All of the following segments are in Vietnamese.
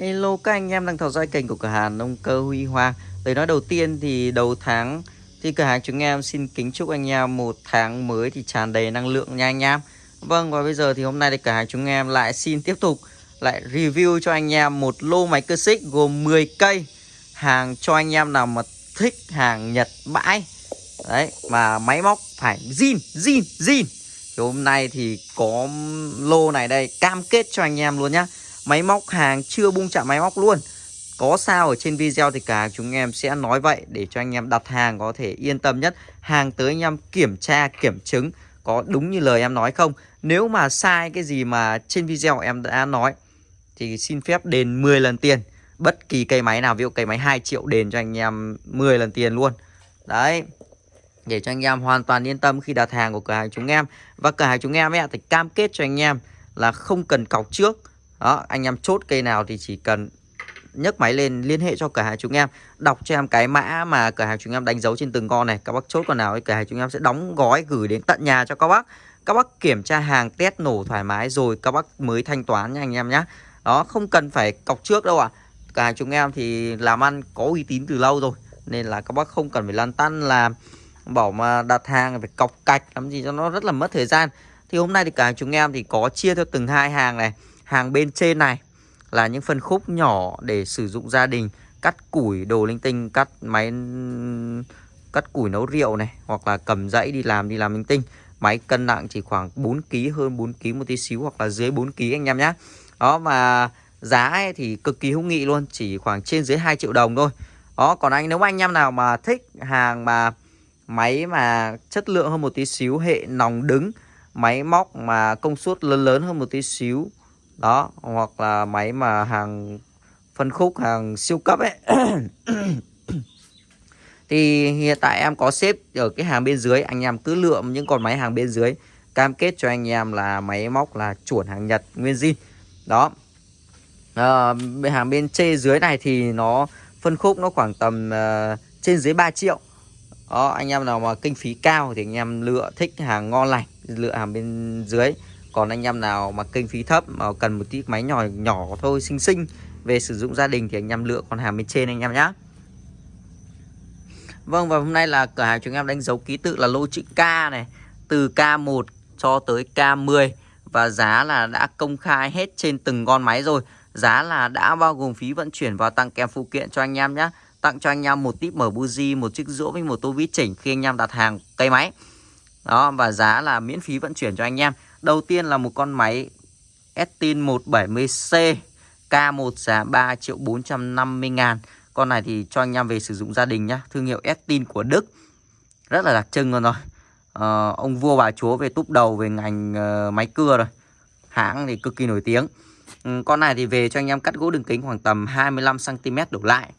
Hello các anh em đang theo dõi kênh của cửa hàng nông cơ Huy Hoàng. Lời nói đầu tiên thì đầu tháng thì cửa hàng chúng em xin kính chúc anh em một tháng mới thì tràn đầy năng lượng nha anh em. Vâng và bây giờ thì hôm nay thì cửa hàng chúng em lại xin tiếp tục lại review cho anh em một lô máy cơ xích gồm 10 cây. Hàng cho anh em nào mà thích hàng Nhật bãi. Đấy mà máy móc phải zin, zin, zin. Thì hôm nay thì có lô này đây cam kết cho anh em luôn nhá. Máy móc hàng chưa bung chạm máy móc luôn. Có sao ở trên video thì cả chúng em sẽ nói vậy Để cho anh em đặt hàng có thể yên tâm nhất. Hàng tới anh em kiểm tra, kiểm chứng Có đúng như lời em nói không? Nếu mà sai cái gì mà trên video em đã nói Thì xin phép đền 10 lần tiền. Bất kỳ cây máy nào Ví dụ cây máy 2 triệu đền cho anh em 10 lần tiền luôn. Đấy để cho anh em hoàn toàn yên tâm khi đặt hàng của cửa hàng chúng em. Và cửa hàng chúng em ấy, thì cam kết cho anh em là không cần cọc trước đó, anh em chốt cây nào thì chỉ cần nhấc máy lên, liên hệ cho cửa hàng chúng em. Đọc cho em cái mã mà cửa hàng chúng em đánh dấu trên từng con này. Các bác chốt con nào thì cửa hàng chúng em sẽ đóng gói gửi đến tận nhà cho các bác. Các bác kiểm tra hàng, test nổ thoải mái rồi các bác mới thanh toán nha anh em nhé đó, không cần phải cọc trước đâu ạ. À. cửa hàng chúng em thì làm ăn có uy tín từ lâu rồi, nên là các bác không cần phải lăn tăn là bảo mà đặt hàng phải cọc cạch, làm gì cho nó rất là mất thời gian. Thì hôm nay thì cả chúng em thì có chia theo từng hai hàng này. Hàng bên trên này là những phân khúc nhỏ để sử dụng gia đình Cắt củi, đồ linh tinh, cắt máy cắt củi nấu rượu này Hoặc là cầm dãy đi làm, đi làm linh tinh. Máy cân nặng chỉ khoảng 4kg, hơn 4kg một tí xíu hoặc là dưới 4kg anh em nhé Đó mà giá ấy thì cực kỳ hữu nghị luôn Chỉ khoảng trên dưới 2 triệu đồng thôi. Đó còn anh nếu mà anh em nào mà thích hàng mà máy mà chất lượng hơn một tí xíu Hệ nòng đứng Máy móc mà công suất lớn lớn hơn một tí xíu đó hoặc là máy mà hàng phân khúc hàng siêu cấp ấy. Thì hiện tại em có xếp ở cái hàng bên dưới anh em cứ lượm những con máy hàng bên dưới. Cam kết cho anh em là máy móc là chuẩn hàng Nhật nguyên zin. Đó. À, hàng bên trên dưới này thì nó phân khúc nó khoảng tầm uh, trên dưới 3 triệu. Đó anh em nào mà kinh phí cao thì anh em lựa thích hàng ngon lành lựa hàng bên dưới còn anh em nào mà kinh phí thấp mà cần một tí máy nhỏ nhỏ thôi xinh xinh về sử dụng gia đình thì anh em lựa con hàng bên trên anh em nhé Vâng và hôm nay là cửa hàng chúng em đánh dấu ký tự là lô chữ K này Từ K1 cho tới K10 Và giá là đã công khai hết trên từng con máy rồi. Giá là đã bao gồm phí vận chuyển và tặng kèm phụ kiện cho anh em nhé Tặng cho anh em một tip mở buji, một chiếc rũa với một tô vít chỉnh khi anh em đặt hàng cây máy. Đó và giá là miễn phí vận chuyển cho anh em. Đầu tiên là một con máy Estin 170C K1 giá 3 triệu 450 ngàn. Con này thì cho anh em về sử dụng gia đình nhá Thương hiệu Estin của Đức. Rất là đặc trưng luôn rồi. À, Ông vua bà chúa về túp đầu về ngành uh, máy cưa rồi. Hãng thì cực kỳ nổi tiếng. Ừ, Con này thì về cho anh em cắt gỗ đường kính khoảng tầm 25cm đổ lại.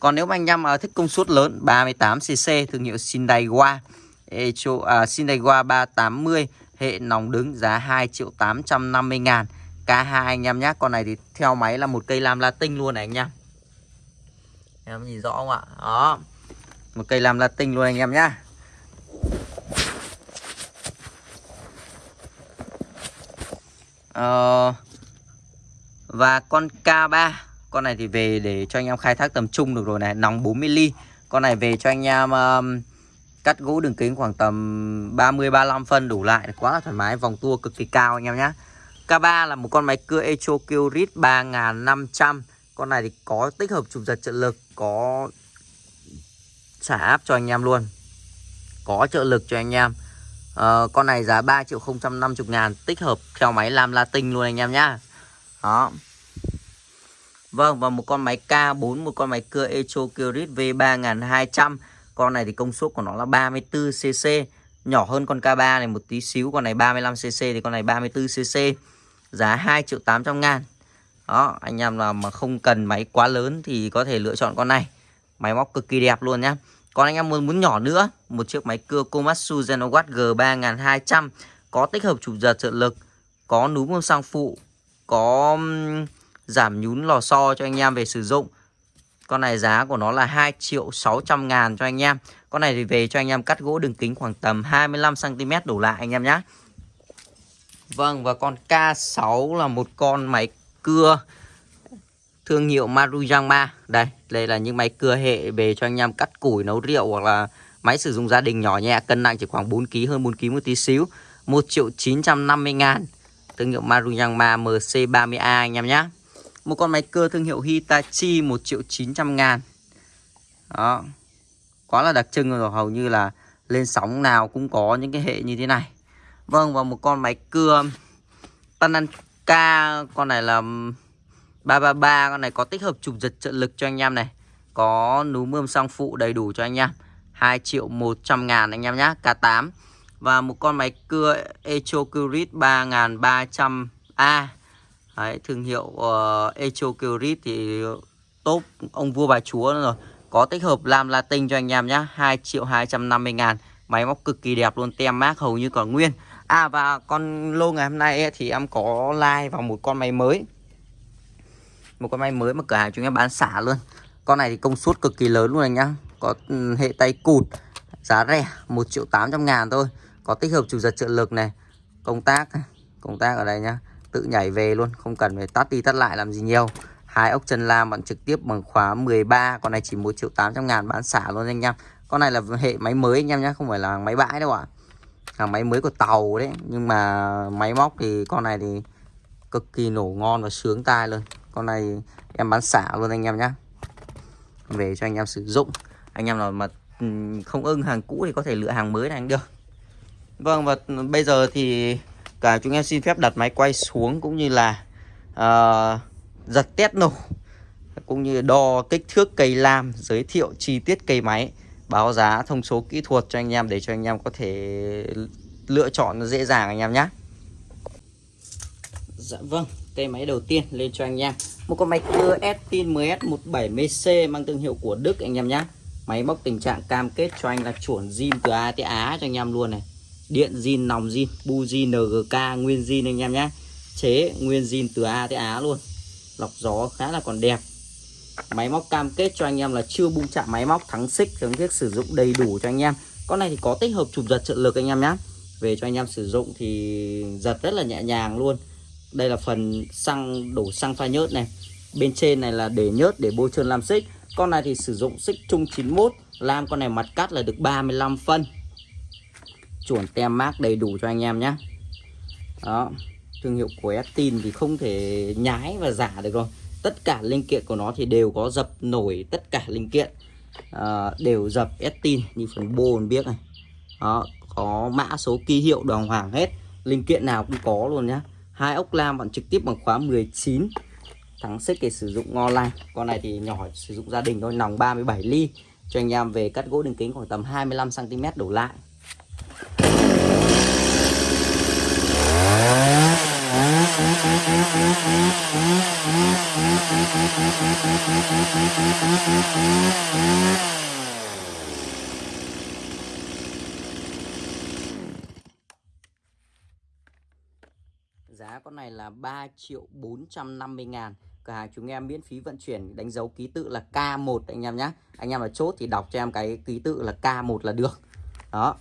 Còn nếu mà anh em uh, thích công suất lớn 38cc thương hiệu Sindaiwa Echo, uh, Sindaiwa 380 Hệ nòng đứng giá 2 triệu 850 ngàn. K2 anh em nhé Con này thì theo máy là một cây lam latin luôn này anh em Em nhìn rõ không ạ? Đó. Một cây lam latin luôn anh em nhá. Ờ, Và con K3 Con này thì về để cho anh em khai thác tầm trung được rồi này Nòng 40 ly. Con này về cho anh em uh, Cắt gỗ đường kính khoảng tầm 30-35 phân đủ lại Quá là thoải mái Vòng tua cực kỳ cao anh em nhé K3 là một con máy cưa Echo Kyrit 3500 Con này thì có tích hợp chụp giật trợ lực Có trả áp cho anh em luôn. Có trợ lực cho anh em. À, Con này giá 3 triệu 050 ngàn Tích hợp theo máy làm Latin luôn anh em nhá. Đó. Vâng và một con máy K4 Một con máy cưa Echo Kyrit V3200 con này thì công suất của nó là 34cc Nhỏ hơn con K3 này một tí xíu, Con này 35cc thì con này 34cc Giá 2 triệu 800 ngàn. Đó, anh em nào mà không cần máy quá lớn Thì có thể lựa chọn con này. Máy móc cực kỳ đẹp luôn nhá. Còn anh em muốn muốn nhỏ nữa, Một chiếc máy cưa Komatsu Genowatt G3200 Có tích hợp chụp giật trợ lực, Có núm bơm xăng phụ, Có giảm nhún lò xo cho anh em về sử dụng con này giá của nó là 2 triệu 600 ngàn cho anh em. Con này thì về cho anh em cắt gỗ đường kính khoảng tầm 25cm đổ lại anh em nhé Vâng và con K6 là một con máy cưa thương hiệu Maruyama đây đây là những máy cưa hệ về cho anh em cắt củi, nấu rượu hoặc là máy sử dụng gia đình nhỏ nhẹ, cân nặng chỉ khoảng 4 kg hơn 4 kg một tí xíu. 1 triệu 950 ngàn. Thương hiệu Maruyama MC30A anh em nhé một con máy cưa thương hiệu Hitachi 1 triệu 900 ngàn. Đó. Quá là đặc trưng rồi, hầu như là lên sóng nào cũng có những cái hệ như thế này. Vâng và một con máy cưa Tananka con này là 333 con này có tích hợp chụp giật trợ lực cho anh em này. Có núm mươm sang phụ đầy đủ cho anh em. 2 triệu 100 ngàn anh em nhé K8 và một con máy cưa Echocurit 3300A Đấy, thương hiệu ờ, uh, Echocurit thì top ông vua bà chúa rồi. Có tích hợp lam latin cho anh em nhé 2 triệu 250 ngàn. Máy móc cực kỳ đẹp luôn Tem mát hầu như còn nguyên. À và con lô ngày hôm nay ấy, thì em có like vào một con máy mới. Một con máy mới mà cửa hàng chúng em bán xả luôn. Con này thì công suất cực kỳ lớn luôn anh nhá. Có ừ, hệ tay cụt Giá rẻ 1 triệu 800 ngàn thôi. Có tích hợp chủ giật trợ lực này Công tác Công tác ở đây nhá. Tự nhảy về luôn, Không cần phải tắt đi tắt lại làm gì nhiều. Hai ốc chân lam bạn trực tiếp bằng khóa 13 Con này chỉ 1 triệu 800 ngàn bán xả luôn anh em Con này là hệ máy mới anh em nhé Không phải là máy bãi đâu ạ. Hàng máy mới của tàu đấy, Nhưng mà máy móc thì con này thì Cực kỳ nổ ngon và sướng tai luôn. Con này em bán xả luôn anh em nhé Về cho anh em sử dụng. Anh em nào mà ừ, không ưng hàng cũ thì có thể lựa hàng mới này anh được. Vâng và bây giờ thì cả chúng em xin phép đặt máy quay xuống cũng như là uh, giật test nổ cũng như đo kích thước cây lam giới thiệu chi tiết cây máy báo giá thông số kỹ thuật cho anh em để cho anh em có thể lựa chọn dễ dàng anh em nhé. Dạ vâng cây máy đầu tiên lên cho anh em. Một con máy cưa Spin 10S170C mang thương hiệu của Đức anh em nhé. Máy móc tình trạng cam kết cho anh là chuẩn zin từ A tới Á cho anh em luôn này điện zin nòng zin bu zin NGK nguyên zin anh em nhé. Chế nguyên zin từ A tới Á luôn. Lọc gió khá là còn đẹp. Máy móc cam kết cho anh em là chưa bung chạm máy móc thắng xích thắng thiết sử dụng đầy đủ cho anh em. Con này thì có tích hợp chụp giật trợ lực anh em nhé. Về cho anh em sử dụng thì giật rất là nhẹ nhàng luôn. Đây là phần xăng, đổ xăng pha nhớt này. Bên trên này là để nhớt, để bôi trơn làm xích. Con này thì sử dụng xích chung 91 lam con này mặt cắt là được 35 phân chuẩn tem mác đầy đủ cho anh em nhé đó thương hiệu của Estin thì không thể nhái và giả được rồi. Tất cả linh kiện của nó thì đều có dập nổi tất cả linh kiện. À, đều dập Estin như phần bô biết này. Đó có mã số ký hiệu đồng hoàng hết. Linh kiện nào cũng có luôn nhá. Hai ốc lam bạn trực tiếp bằng khóa 19 thắng xích để sử dụng ngon lành con này thì nhỏ sử dụng gia đình thôi. Nòng 37 ly. Cho anh em về cắt gỗ đường kính khoảng tầm 25 cm đổ lại. Giá con này là 3 triệu 450 ngàn. Cửa hàng chúng em miễn phí vận chuyển, đánh dấu ký tự là K1 anh em nhé Anh em mà chốt thì đọc cho em cái ký tự là K1 là được. Đó.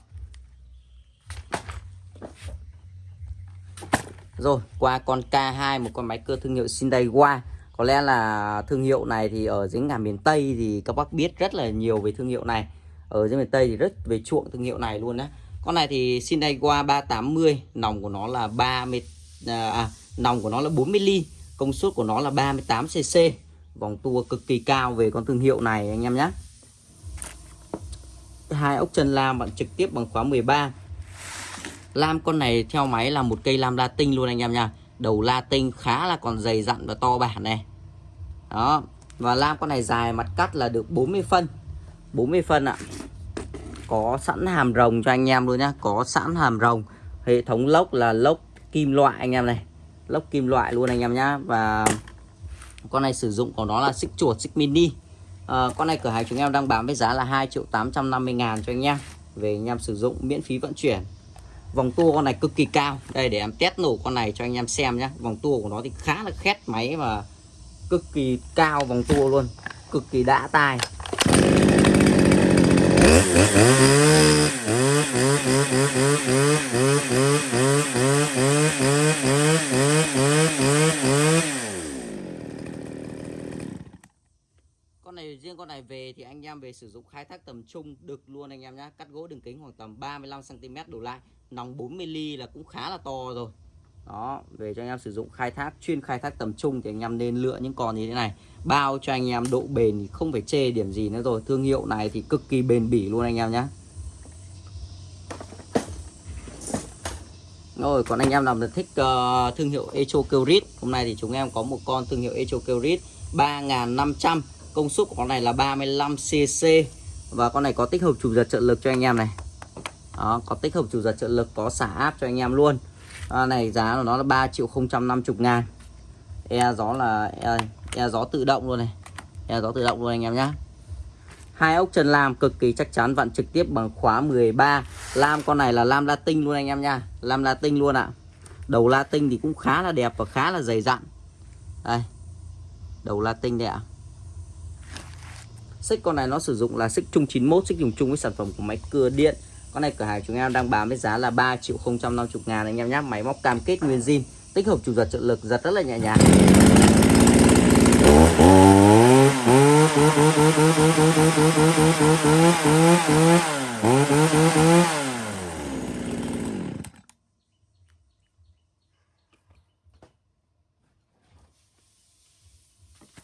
Rồi qua con K2 một con máy cưa thương hiệu Sindaiwa Có lẽ là thương hiệu này thì ở dưới ngàn miền Tây thì các bác biết rất là nhiều về thương hiệu này. Ở dưới miền Tây thì rất về chuộng thương hiệu này luôn á. Con này thì Sindaiwa 380 Nòng của nó là 30 à, à, Nòng của nó là 40 ly Công suất của nó là 38cc Vòng tua cực kỳ cao về con thương hiệu này anh em nhé hai ốc chân lam bạn trực tiếp bằng khóa 13 Lam con này theo máy là một cây lam latin luôn anh em nha. Đầu latin khá là còn dày dặn và to bản này. Đó Và lam con này dài mặt cắt là được 40 phân. 40 phân ạ. Có sẵn hàm rồng cho anh em luôn nhá Có sẵn hàm rồng. Hệ thống lốc là lốc kim loại anh em này. Lốc kim loại luôn anh em nhá. Và con này sử dụng của nó là xích chuột, xích mini. À, Con này cửa hàng chúng em đang bán với giá là 2 triệu 850 ngàn cho anh em Về anh em sử dụng miễn phí vận chuyển. Vòng tua con này cực kỳ cao. Đây, để em test nổ con này cho anh em xem nhé Vòng tua của nó thì khá là khét máy và cực kỳ cao vòng tua luôn. Cực kỳ đã tai. Này riêng con này về thì anh em về sử dụng khai thác tầm trung được luôn anh em nhá. Cắt gỗ đường kính khoảng tầm 35 cm đổ lại. Nòng 40 mm là cũng khá là to rồi. Đó về cho anh em sử dụng khai thác chuyên khai thác tầm trung thì anh em nên lựa những con như thế này. Bao cho anh em độ bền thì không phải chê điểm gì nữa rồi. Thương hiệu này thì cực kỳ bền bỉ luôn anh em nhé rồi còn anh em nào thích uh, thương hiệu Echo Kyrit hôm nay thì chúng em có một con thương hiệu Echo Kyrit 3500 công suất của con này là 35cc và con này có tích hợp chủ giật trợ lực cho anh em này. Đó có tích hợp chủ giật trợ lực có xả áp cho anh em luôn. À, này giá của nó là 3 triệu 050 ngàn. E gió là e, e gió tự động luôn này. E gió tự động luôn anh em nhé hai ốc chân lam cực kỳ chắc chắn vặn trực tiếp bằng khóa 13 lam con này là lam latin luôn anh em nha lam latin luôn ạ. Đầu latin thì cũng khá là đẹp và khá là dày dặn. Đây đầu latin đây ạ xích con này nó sử dụng là xích chung 91 xích dùng chung với sản phẩm của máy cưa điện. Con này cửa hàng chúng em đang bán với giá là 3 triệu 050 ngàn anh em nhé Máy móc cam kết nguyên zin Tích hợp chủ giật trợ lực giật rất là nhẹ nhàng.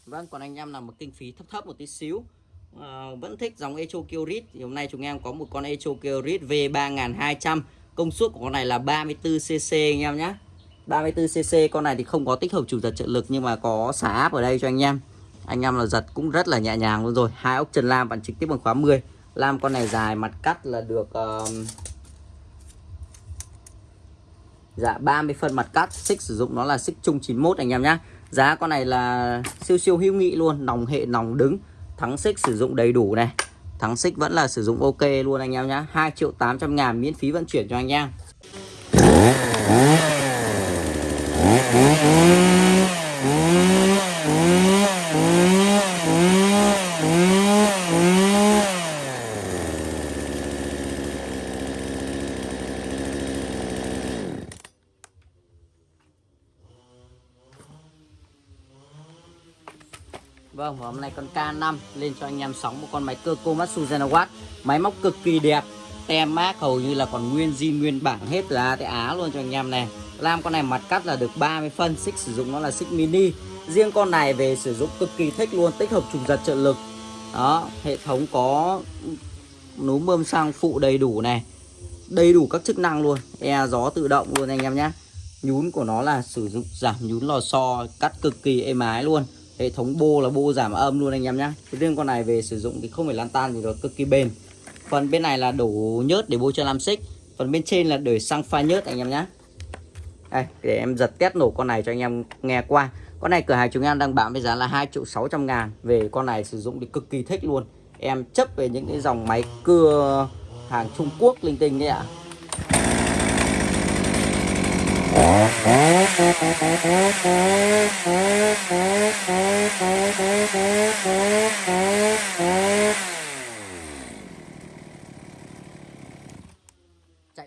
Vâng, còn anh em làm một kinh phí thấp thấp một tí xíu à, vẫn thích dòng Echo Kyrit thì hôm nay chúng em có một con Echo Kyrit V3200 công suất của con này là 34cc anh em nhé. 34cc con này thì không có tích hợp chủ giật trợ lực nhưng mà có xả áp ở đây cho anh em. Anh em là giật cũng rất là nhẹ nhàng luôn rồi. Hai ốc chân lam bạn trực tiếp bằng khóa 10 lam con này dài mặt cắt là được uh, dạ 30 phân mặt cắt. Xích sử dụng nó là xích chung 91 anh em nhé. Giá con này là siêu siêu hữu nghị luôn. Nòng hệ nòng đứng thắng xích sử dụng đầy đủ này. Thắng xích vẫn là sử dụng ok luôn anh em nhá. 2 triệu 800 ngàn miễn phí vận chuyển cho anh em. Vâng, hôm nay con K5 lên cho anh em sóng một con máy cơ Komatsu Zenowatt. Máy móc cực kỳ đẹp Tem mát hầu như là còn nguyên zin nguyên bản hết từ A tới Á luôn cho anh em này. Lam con này mặt cắt là được 30 phân Xích sử dụng nó là xích mini. Riêng con này về sử dụng cực kỳ thích luôn Tích hợp trùng giật trợ lực. Đó, hệ thống có núm bơm xăng phụ đầy đủ này Đầy đủ các chức năng luôn. E gió tự động luôn anh em nhé. Nhún của nó là sử dụng giảm nhún lò xo Cắt cực kỳ êm ái luôn hệ thống bô là bô giảm âm luôn anh em nhé riêng con này về sử dụng thì không phải lan tan gì rồi cực kỳ bền. Phần bên này là đổ nhớt để bôi cho làm xích. Phần bên trên là để xăng pha nhớt anh em nhé đây, để em giật test nổ con này cho anh em nghe qua. Con này cửa hàng chúng em đang bán với giá là 2 triệu 600 ngàn. Về con này sử dụng thì cực kỳ thích luôn. Em chấp về những cái dòng máy cưa hàng Trung Quốc linh tinh đấy ạ chạy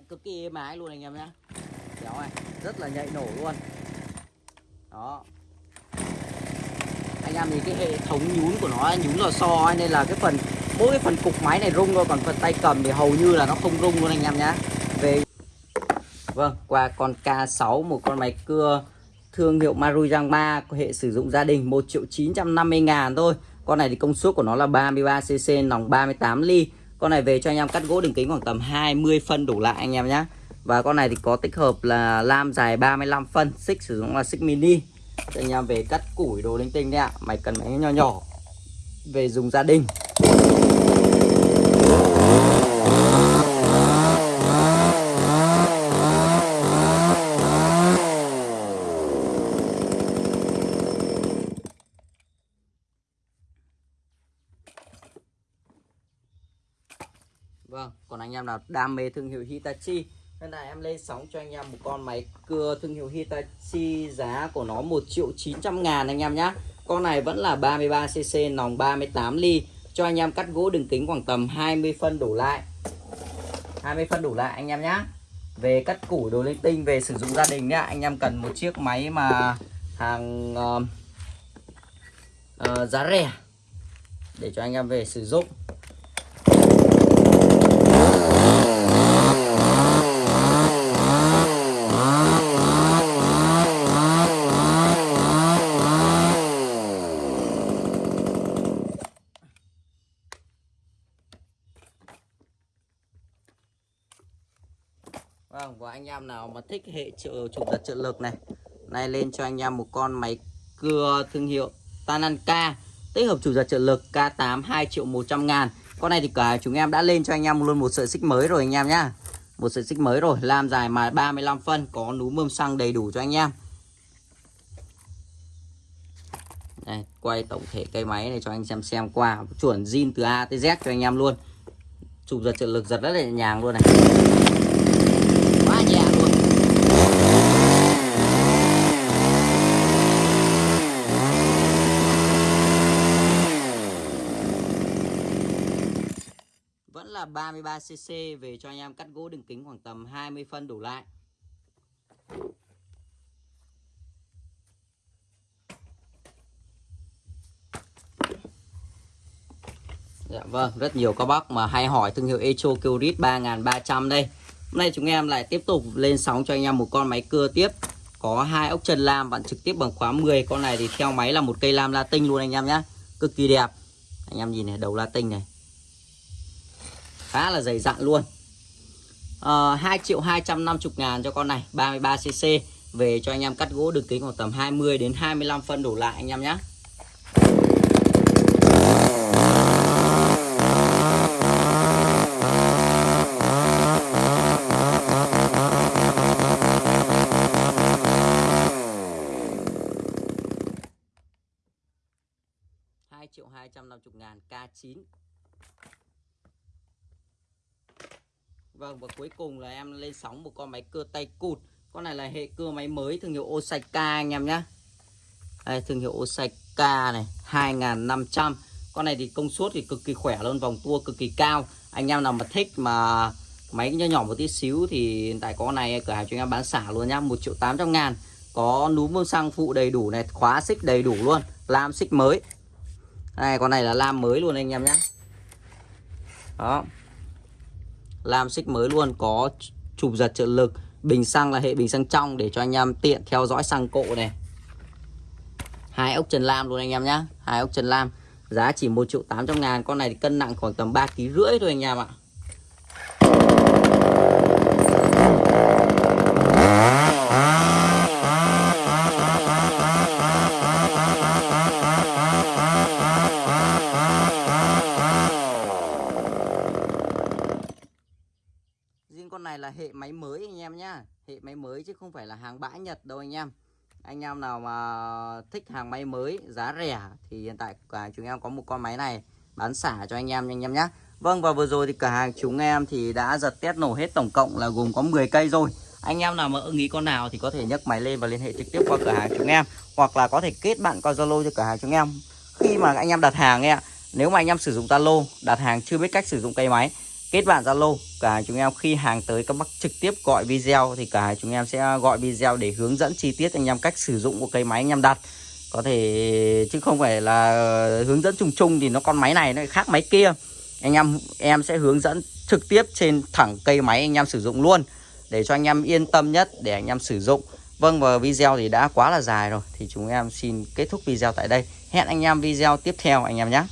cực kỳ êm ái luôn anh em nhé kéo này rất là nhạy nổ luôn. Đó. Anh em thì cái hệ thống nhún của nó nhún lò xo ấy, nên là cái phần mỗi cái phần cục máy này rung thôi còn phần tay cầm thì hầu như là nó không rung luôn anh em nhé Vâng, qua con K6 một con máy cưa thương hiệu Maruyang 3 có hệ sử dụng gia đình 1 triệu 950 ngàn thôi. Con này thì công suất của nó là 33cc nòng 38 ly. Con này về cho anh em cắt gỗ đường kính khoảng tầm 20 phân đủ lại anh em nhé. Và con này thì có tích hợp là lam dài 35 phân, xích sử dụng là xích mini. Cho anh em về cắt củi đồ linh tinh đấy ạ. Máy cần máy nhỏ nhỏ về dùng gia đình. Vâng, còn đam mê thương hiệu Hitachi. Nên là em lên sóng cho anh em một con máy cưa thương hiệu Hitachi Giá của nó 1 triệu 900 ngàn anh em nhé Con này vẫn là 33cc nòng 38 ly. Cho anh em cắt gỗ đường kính khoảng tầm 20 phân đổ lại. 20 phân đổ lại anh em nhé Về cắt củ đồ linh tinh về sử dụng gia đình nhá. Anh em cần một chiếc máy mà hàng uh, uh, giá rẻ để cho anh em về sử dụng Vâng, và anh em nào mà thích hệ trợ chụp giật trợ lực này nay lên cho anh em một con máy cưa thương hiệu Tananka Tích hợp chủ giật trợ lực K8 2 triệu 100 ngàn. Con này thì cả chúng em đã lên cho anh em luôn một sợi xích mới rồi anh em nhá. Một sợi xích mới rồi làm dài mà 35 phân Có núm mâm xăng đầy đủ cho anh em. Đây, quay tổng thể cây máy này cho anh xem xem qua Chuẩn zin từ A tới Z cho anh em luôn. Chụp giật trợ lực giật rất là nhẹ nhàng luôn này quá nhẹ luôn vẫn là 33cc về cho anh em cắt gỗ đường kính khoảng tầm 20 phân đổ lại. Dạ vâng, rất nhiều các bác mà hay hỏi thương hiệu Echo Kyrit 3300 đây. Hôm nay chúng em lại tiếp tục lên sóng cho anh em một con máy cưa tiếp. Có hai ốc chân lam bạn trực tiếp bằng khóa 10 Con này thì theo máy là một cây lam latin luôn anh em nhé Cực kỳ đẹp. Anh em nhìn này đầu latin này. Khá là dày dặn luôn. Ờ, à, 2 triệu 250 ngàn cho con này 33cc Về cho anh em cắt gỗ đường kính khoảng tầm 20 đến 25 phân đổ lại anh em nhé 2 triệu 250 ngàn K9 Vâng và cuối cùng là em lên sóng một con máy cưa tay cụt. Con này là hệ cưa máy mới thương hiệu Osaka anh em nhé Đây, thương hiệu Osaka này 2500 Con này thì công suất thì cực kỳ khỏe luôn, Vòng tua cực kỳ cao. Anh em nào mà thích mà máy nhỏ nhỏ một tí xíu Thì tại con này, cửa hàng chúng em bán xả luôn nhá 1 triệu 800 ngàn. Có núm bơm xăng phụ đầy đủ này, Khóa xích đầy đủ luôn, Lam xích mới. Đây, con này là lam mới luôn anh em nhé đó lam xích mới luôn có chụp giật trợ lực, bình xăng là hệ bình xăng trong để cho anh em tiện theo dõi xăng cộ này. Hai ốc trần lam luôn anh em nhé hai ốc trần lam. Giá chỉ một triệu 800 ngàn, con này thì cân nặng khoảng tầm ba kg rưỡi thôi anh em ạ con này là hệ máy mới anh em nhá Hệ máy mới chứ không phải là hàng bãi Nhật đâu anh em. Anh em nào mà thích hàng máy mới giá rẻ Thì hiện tại cả chúng em có một con máy này Bán xả cho anh em anh em nhé Vâng và vừa rồi thì cả hàng chúng em thì đã giật test nổ hết tổng cộng là gồm có 10 cây rồi. Anh em nào mà ưng ý con nào thì có thể nhấc máy lên và liên hệ trực tiếp qua cửa hàng chúng em, hoặc là có thể kết bạn qua Zalo cho cửa hàng chúng em. Khi mà anh em đặt hàng ấy ạ, nếu mà anh em sử dụng Zalo, đặt hàng chưa biết cách sử dụng cây máy kết bạn Zalo, cả chúng em khi hàng tới các bác trực tiếp gọi video thì cả chúng em sẽ gọi video để hướng dẫn chi tiết anh em cách sử dụng của cây máy anh em đặt. Có thể, chứ không phải là hướng dẫn chung chung thì nó con máy này nó khác máy kia. Anh em em sẽ hướng dẫn trực tiếp trên thẳng cây máy anh em sử dụng luôn, để cho anh em yên tâm nhất để anh em sử dụng. Vâng và video thì đã quá là dài rồi, thì chúng em xin kết thúc video tại đây. Hẹn anh em video tiếp theo, anh em nhé.